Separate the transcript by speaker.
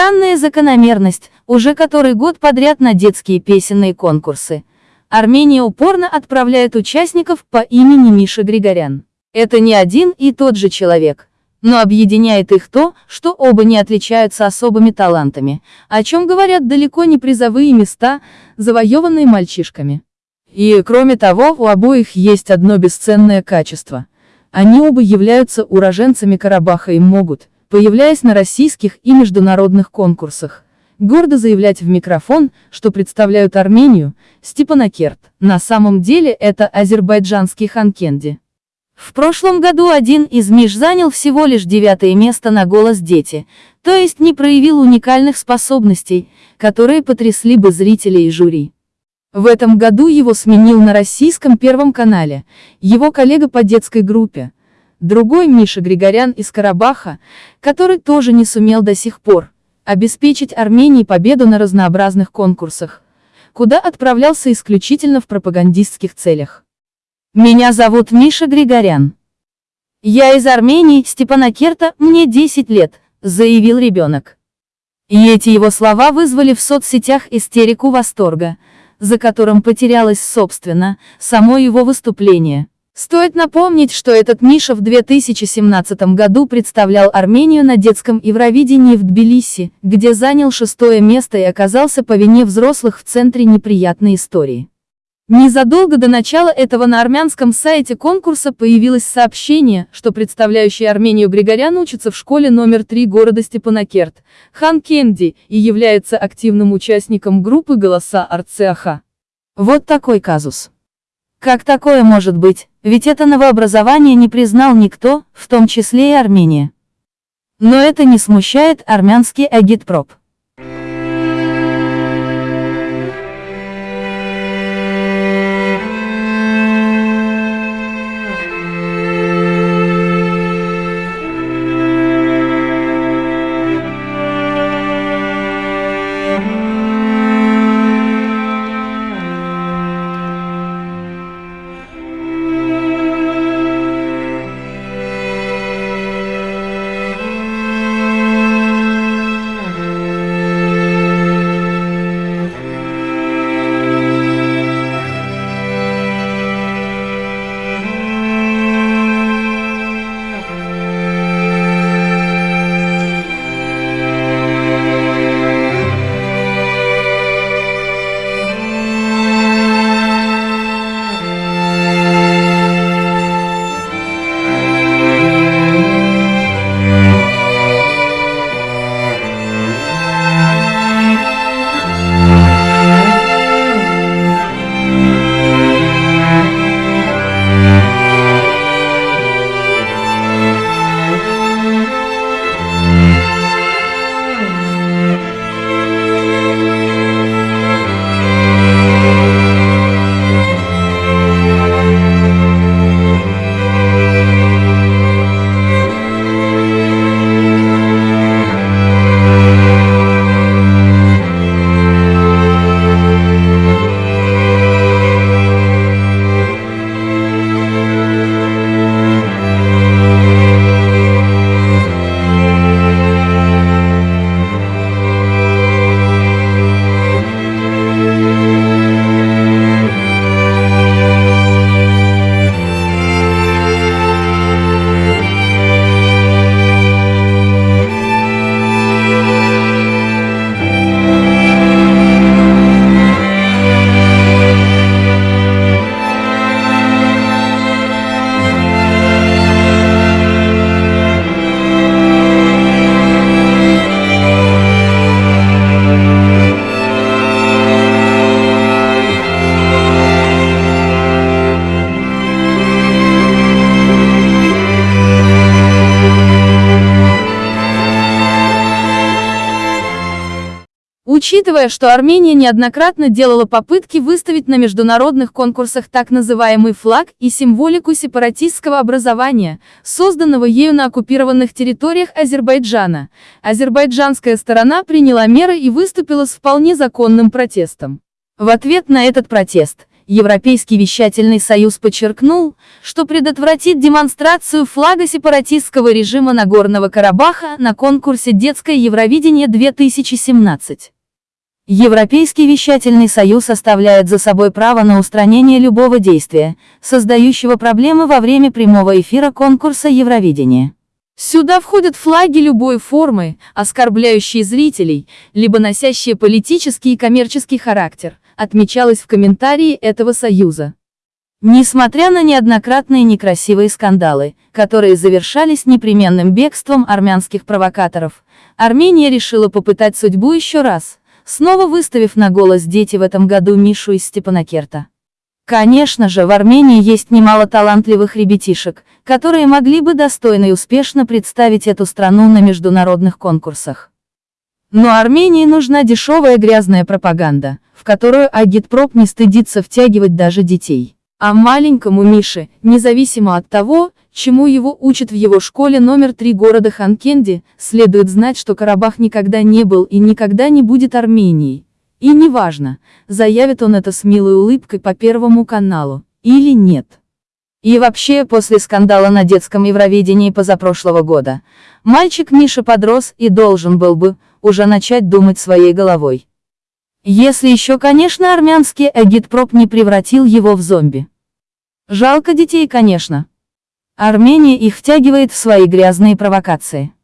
Speaker 1: Странная закономерность, уже который год подряд на детские песенные конкурсы. Армения упорно отправляет участников по имени Миша Григорян. Это не один и тот же человек. Но объединяет их то, что оба не отличаются особыми талантами, о чем говорят далеко не призовые места, завоеванные мальчишками. И, кроме того, у обоих есть одно бесценное качество. Они оба являются уроженцами Карабаха и могут, появляясь на российских и международных конкурсах, гордо заявлять в микрофон, что представляют Армению, Степанакерт. На самом деле это азербайджанский Ханкенди. В прошлом году один из Миш занял всего лишь девятое место на «Голос дети», то есть не проявил уникальных способностей, которые потрясли бы зрителей и жюри. В этом году его сменил на российском Первом канале, его коллега по детской группе, другой Миша Григорян из Карабаха, который тоже не сумел до сих пор обеспечить Армении победу на разнообразных конкурсах, куда отправлялся исключительно в пропагандистских целях. Меня зовут Миша Григорян. Я из Армении, Степанакерта, мне 10 лет, заявил ребенок. И эти его слова вызвали в соцсетях истерику восторга, за которым потерялось, собственно, само его выступление. Стоит напомнить, что этот Миша в 2017 году представлял Армению на детском Евровидении в Тбилиси, где занял шестое место и оказался по вине взрослых в центре неприятной истории. Незадолго до начала этого на армянском сайте конкурса появилось сообщение, что представляющий Армению Григорян учится в школе номер 3 города Степанакерт, Хан Кенди, и является активным участником группы «Голоса Арцеаха». Вот такой казус. Как такое может быть, ведь это новообразование не признал никто, в том числе и Армения. Но это не смущает армянский агитпроп. Учитывая, что Армения неоднократно делала попытки выставить на международных конкурсах так называемый флаг и символику сепаратистского образования, созданного ею на оккупированных территориях Азербайджана, азербайджанская сторона приняла меры и выступила с вполне законным протестом. В ответ на этот протест, Европейский вещательный союз подчеркнул, что предотвратит демонстрацию флага сепаратистского режима Нагорного Карабаха на конкурсе «Детское Евровидение 2017». Европейский вещательный союз оставляет за собой право на устранение любого действия, создающего проблемы во время прямого эфира конкурса Евровидения. Сюда входят флаги любой формы, оскорбляющие зрителей, либо носящие политический и коммерческий характер, отмечалось в комментарии этого союза. Несмотря на неоднократные некрасивые скандалы, которые завершались непременным бегством армянских провокаторов, Армения решила попытать судьбу еще раз, снова выставив на голос дети в этом году Мишу из Степанакерта. Конечно же, в Армении есть немало талантливых ребятишек, которые могли бы достойно и успешно представить эту страну на международных конкурсах. Но Армении нужна дешевая грязная пропаганда, в которую агитпроп не стыдится втягивать даже детей. А маленькому Мише, независимо от того, чему его учат в его школе номер 3 города Ханкенди, следует знать, что Карабах никогда не был и никогда не будет Арменией. И неважно, заявит он это с милой улыбкой по Первому каналу, или нет. И вообще, после скандала на детском Евровидении позапрошлого года, мальчик Миша подрос и должен был бы, уже начать думать своей головой. Если еще, конечно, армянский агитпроп не превратил его в зомби. Жалко детей, конечно. Армения их втягивает в свои грязные провокации.